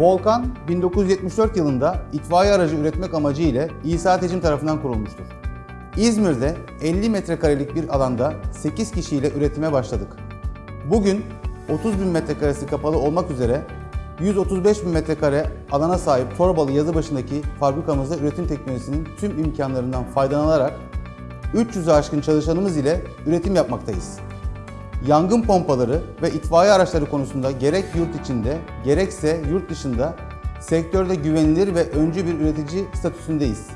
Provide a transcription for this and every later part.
Volkan 1974 yılında itfaiye aracı üretmek amacı ile İsa Tecim tarafından kurulmuştur. İzmir'de 50 metrekarelik bir alanda 8 kişiyle üretime başladık. Bugün 30 bin metrekaresi kapalı olmak üzere 135 bin metrekare alana sahip Torbalı Yazıbaşı'ndaki fabrikamızda üretim teknolojisinin tüm imkanlarından faydalanarak 300'ü aşkın çalışanımız ile üretim yapmaktayız. Yangın pompaları ve itfaiye araçları konusunda gerek yurt içinde gerekse yurt dışında sektörde güvenilir ve öncü bir üretici statüsündeyiz.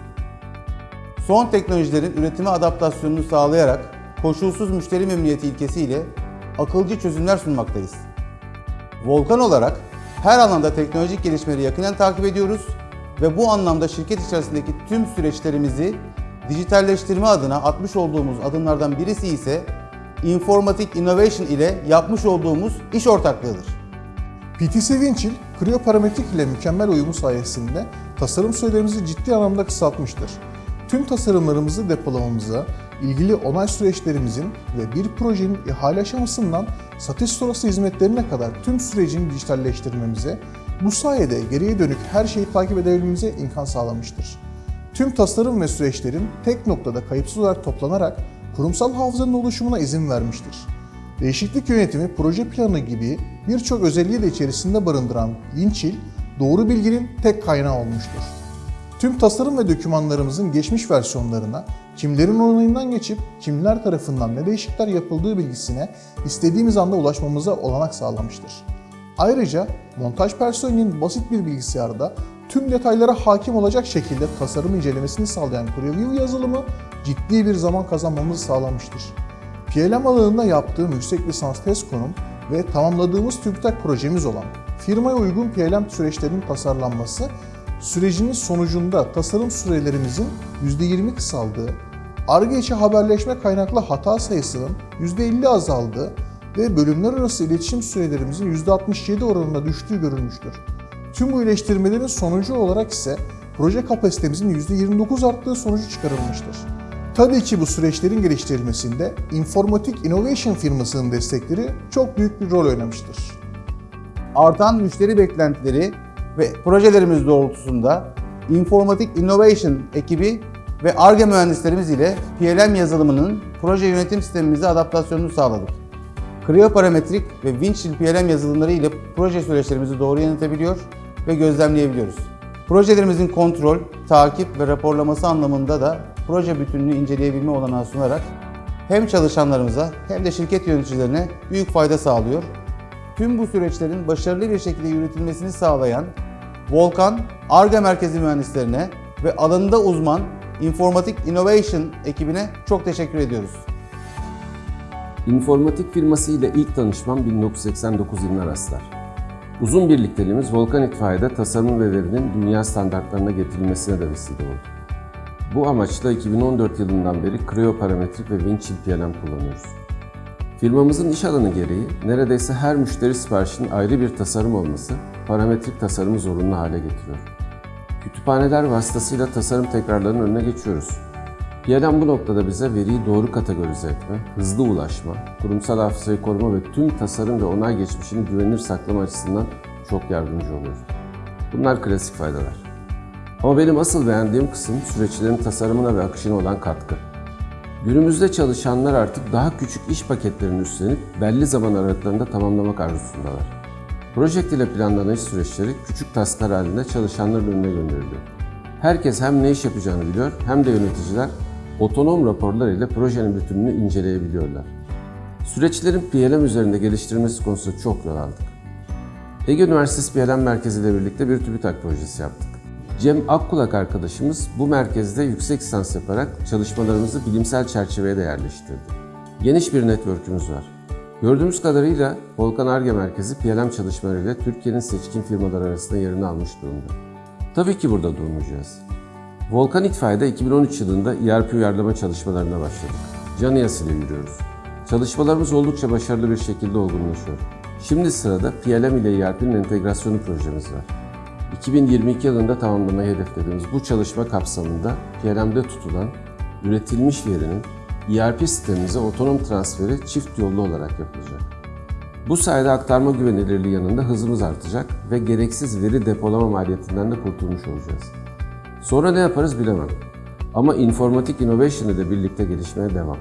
Son teknolojilerin üretime adaptasyonunu sağlayarak koşulsuz müşteri memnuniyeti ilkesiyle akılcı çözümler sunmaktayız. Volkan olarak her alanda teknolojik gelişmeleri yakından takip ediyoruz ve bu anlamda şirket içerisindeki tüm süreçlerimizi dijitalleştirme adına atmış olduğumuz adımlardan birisi ise Informatic Innovation ile yapmış olduğumuz iş ortaklığıdır. PTC Winchill, kriyoparametrik ile mükemmel uyumu sayesinde tasarım sürelerimizi ciddi anlamda kısaltmıştır. Tüm tasarımlarımızı depolamamıza, ilgili onay süreçlerimizin ve bir projenin ihale aşamasından satış sonrası hizmetlerine kadar tüm sürecini dijitalleştirmemize, bu sayede geriye dönük her şeyi takip edebilmemize imkan sağlamıştır. Tüm tasarım ve süreçlerin tek noktada kayıpsız olarak toplanarak kurumsal hafızanın oluşumuna izin vermiştir. Değişiklik yönetimi, proje planı gibi birçok özelliği de içerisinde barındıran Winchill, doğru bilginin tek kaynağı olmuştur. Tüm tasarım ve dokümanlarımızın geçmiş versiyonlarına kimlerin onayından geçip kimler tarafından ne değişiklikler yapıldığı bilgisine istediğimiz anda ulaşmamıza olanak sağlamıştır. Ayrıca montaj personelinin basit bir bilgisayarda tüm detaylara hakim olacak şekilde tasarım incelemesini sağlayan Preview yazılımı ciddi bir zaman kazanmamızı sağlamıştır. PLM alanında yaptığım yüksek lisans test konum ve tamamladığımız TÜBİTAK projemiz olan firmaya uygun PLM süreçlerinin tasarlanması, sürecinin sonucunda tasarım sürelerimizin %20 kısaldığı, ARGE içi haberleşme kaynaklı hata sayısının %50 azaldığı ve bölümler arası iletişim sürelerimizin %67 oranında düştüğü görülmüştür. Tüm bu iyileştirmelerin sonucu olarak ise proje kapasitemizin %29 arttığı sonucu çıkarılmıştır. Tabii ki bu süreçlerin geliştirilmesinde Informatic Innovation firmasının destekleri çok büyük bir rol oynamıştır. Artan müşteri beklentileri ve projelerimiz doğrultusunda Informatic Innovation ekibi ve ARGE mühendislerimiz ile PLM yazılımının proje yönetim sistemimize adaptasyonunu sağladık. Kriyoparametrik ve Winchill PLM yazılımları ile proje süreçlerimizi doğru yönetebiliyor ve gözlemleyebiliyoruz. Projelerimizin kontrol, takip ve raporlaması anlamında da proje bütününü inceleyebilme olanağı sunarak hem çalışanlarımıza hem de şirket yöneticilerine büyük fayda sağlıyor. Tüm bu süreçlerin başarılı bir şekilde yürütülmesini sağlayan Volkan, ARGE merkezi mühendislerine ve alanında uzman Informatic Innovation ekibine çok teşekkür ediyoruz. İnformatik firması ile ilk tanışmam 1989 yılına rastlar. Uzun birlikteliğimiz Volkan İtfaiye'de tasarım ve verinin dünya standartlarına getirilmesine de vesile oldu. Bu amaçla 2014 yılından beri Creo Parametrik ve Winchill PLM kullanıyoruz. Firmamızın iş alanı gereği neredeyse her müşteri siparişinin ayrı bir tasarım olması parametrik tasarımı zorunlu hale getiriyor. Kütüphaneler vasıtasıyla tasarım tekrarlarının önüne geçiyoruz. PLM bu noktada bize veriyi doğru kategorize etme, hızlı ulaşma, kurumsal hafızayı koruma ve tüm tasarım ve onay geçmişini güvenilir saklama açısından çok yardımcı oluyor. Bunlar klasik faydalar. Ama benim asıl beğendiğim kısım süreçlerin tasarımına ve akışına olan katkı. Günümüzde çalışanlar artık daha küçük iş paketlerini üstlenip belli zaman aralıklarında tamamlamak arzusundalar. Project ile planlanan iş süreçleri küçük tasklar halinde çalışanların önüne gönderiliyor. Herkes hem ne iş yapacağını biliyor hem de yöneticiler otonom raporlar ile projenin bütününü inceleyebiliyorlar. Süreçlerin PLM üzerinde geliştirilmesi konusunda çok yol aldık. Ege Üniversitesi PLM Merkezi ile birlikte bir TÜBİTAK projesi yaptık. Cem Akkulak arkadaşımız bu merkezde yüksek lisans yaparak çalışmalarımızı bilimsel çerçeveye de yerleştirdi. Geniş bir network'ümüz var. Gördüğümüz kadarıyla Volkan Arge Merkezi PLM çalışmalarıyla Türkiye'nin seçkin firmalar arasında yerini almış durumda. Tabii ki burada durmayacağız. Volkan İtfaiye'de 2013 yılında ERP uyarlama çalışmalarına başladık. Caniyas ile yürüyoruz. Çalışmalarımız oldukça başarılı bir şekilde olgunlaşıyor. Şimdi sırada PLM ile ERP'nin entegrasyonu projemiz var. 2022 yılında tamamlamayı hedeflediğimiz bu çalışma kapsamında PLM'de tutulan üretilmiş verinin ERP sistemimize otonom transferi çift yollu olarak yapılacak. Bu sayede aktarma güvenilirliği yanında hızımız artacak ve gereksiz veri depolama maliyetinden de kurtulmuş olacağız. Sonra ne yaparız bilemem. Ama informatik innovation ile birlikte gelişmeye devam.